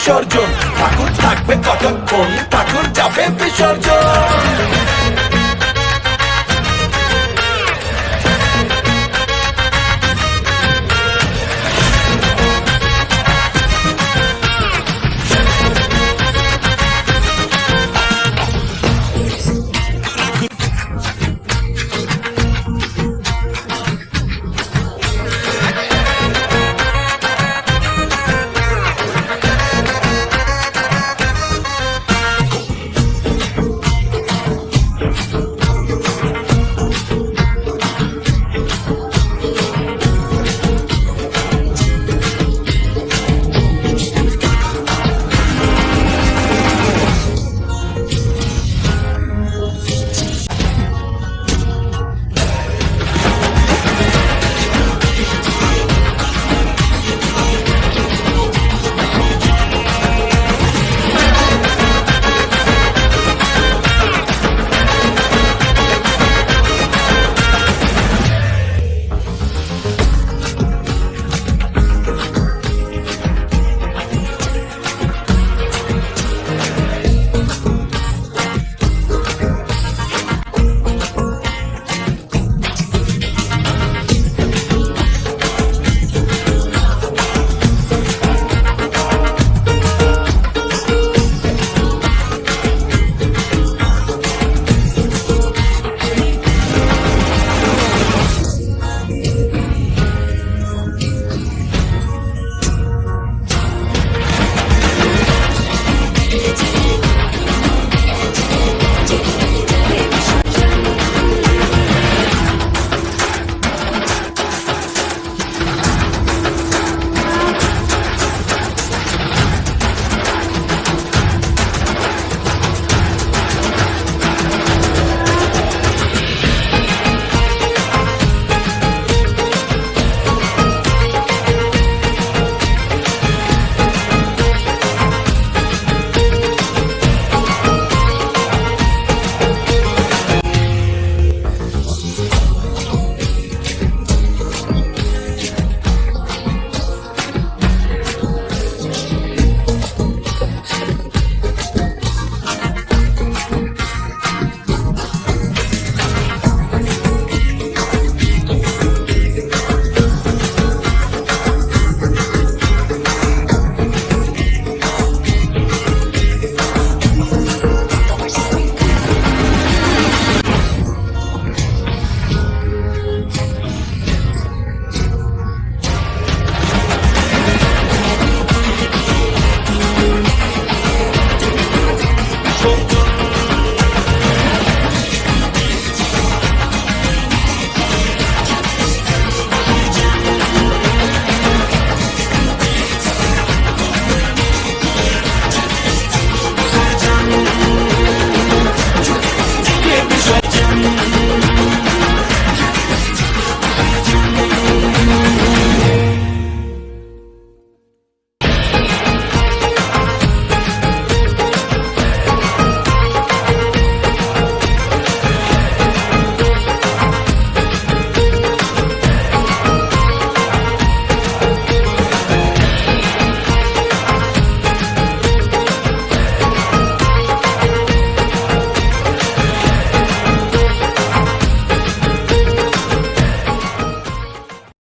বিসর্জন। ঠাকুর থাকবে কতক্ষণ? ঠাকুর যাবে বিসর্জন।